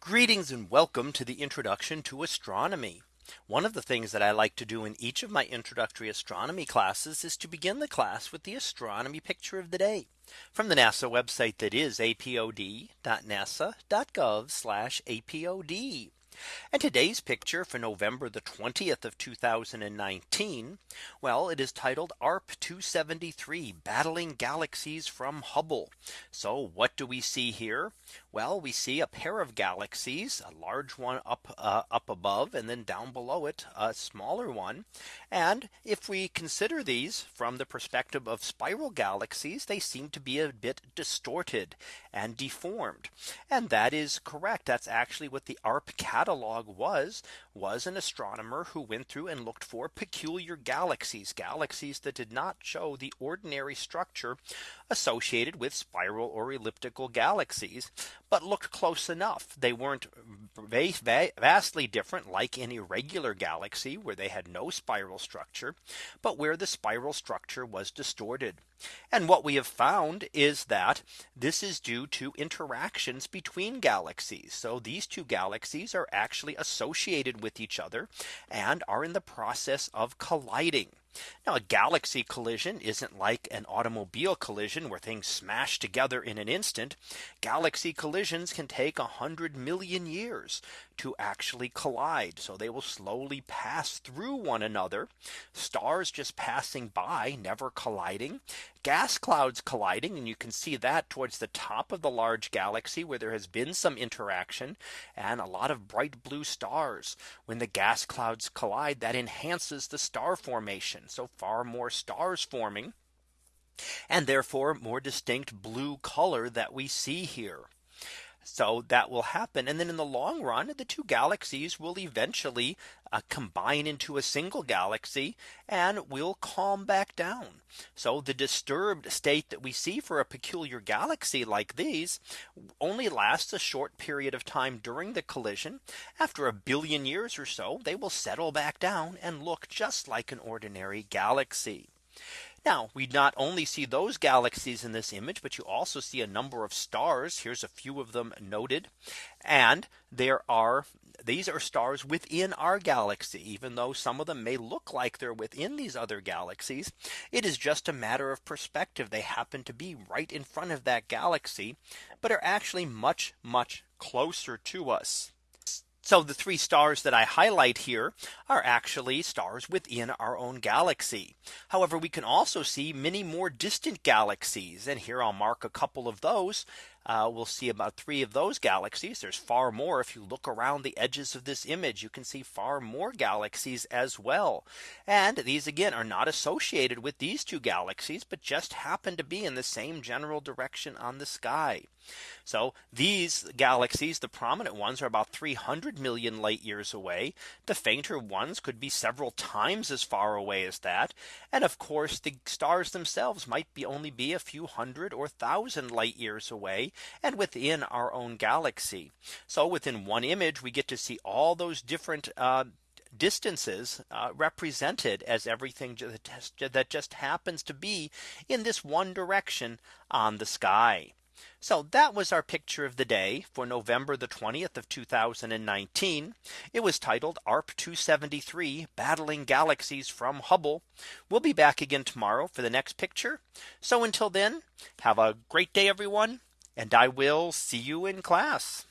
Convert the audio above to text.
Greetings and welcome to the introduction to astronomy. One of the things that I like to do in each of my introductory astronomy classes is to begin the class with the astronomy picture of the day from the NASA website that is apod.nasa.gov apod. And today's picture for November the 20th of 2019. Well, it is titled ARP 273 battling galaxies from Hubble. So what do we see here? Well, we see a pair of galaxies, a large one up uh, up above and then down below it, a smaller one. And if we consider these from the perspective of spiral galaxies, they seem to be a bit distorted and deformed. And that is correct. That's actually what the ARP catalog was was an astronomer who went through and looked for peculiar galaxies galaxies that did not show the ordinary structure associated with spiral or elliptical galaxies but looked close enough. They weren't vastly different like an irregular galaxy where they had no spiral structure, but where the spiral structure was distorted. And what we have found is that this is due to interactions between galaxies. So these two galaxies are actually associated with each other and are in the process of colliding. Now a galaxy collision isn't like an automobile collision where things smash together in an instant. Galaxy collisions can take a hundred million years to actually collide. So they will slowly pass through one another. Stars just passing by, never colliding. Gas clouds colliding. And you can see that towards the top of the large galaxy where there has been some interaction and a lot of bright blue stars. When the gas clouds collide, that enhances the star formation. So far more stars forming and therefore more distinct blue color that we see here. So that will happen. And then in the long run, the two galaxies will eventually uh, combine into a single galaxy and will calm back down. So the disturbed state that we see for a peculiar galaxy like these only lasts a short period of time during the collision. After a billion years or so, they will settle back down and look just like an ordinary galaxy. Now we not only see those galaxies in this image, but you also see a number of stars. Here's a few of them noted. And there are these are stars within our galaxy, even though some of them may look like they're within these other galaxies. It is just a matter of perspective. They happen to be right in front of that galaxy, but are actually much, much closer to us. So the three stars that I highlight here are actually stars within our own galaxy. However, we can also see many more distant galaxies. And here I'll mark a couple of those uh, we'll see about three of those galaxies. There's far more. If you look around the edges of this image, you can see far more galaxies as well. And these again are not associated with these two galaxies, but just happen to be in the same general direction on the sky. So these galaxies, the prominent ones are about 300 million light years away. The fainter ones could be several times as far away as that. And of course, the stars themselves might be only be a few hundred or thousand light years away and within our own galaxy. So within one image, we get to see all those different uh, distances uh, represented as everything that just happens to be in this one direction on the sky. So that was our picture of the day for November the 20th of 2019. It was titled ARP 273 battling galaxies from Hubble. We'll be back again tomorrow for the next picture. So until then, have a great day, everyone and I will see you in class.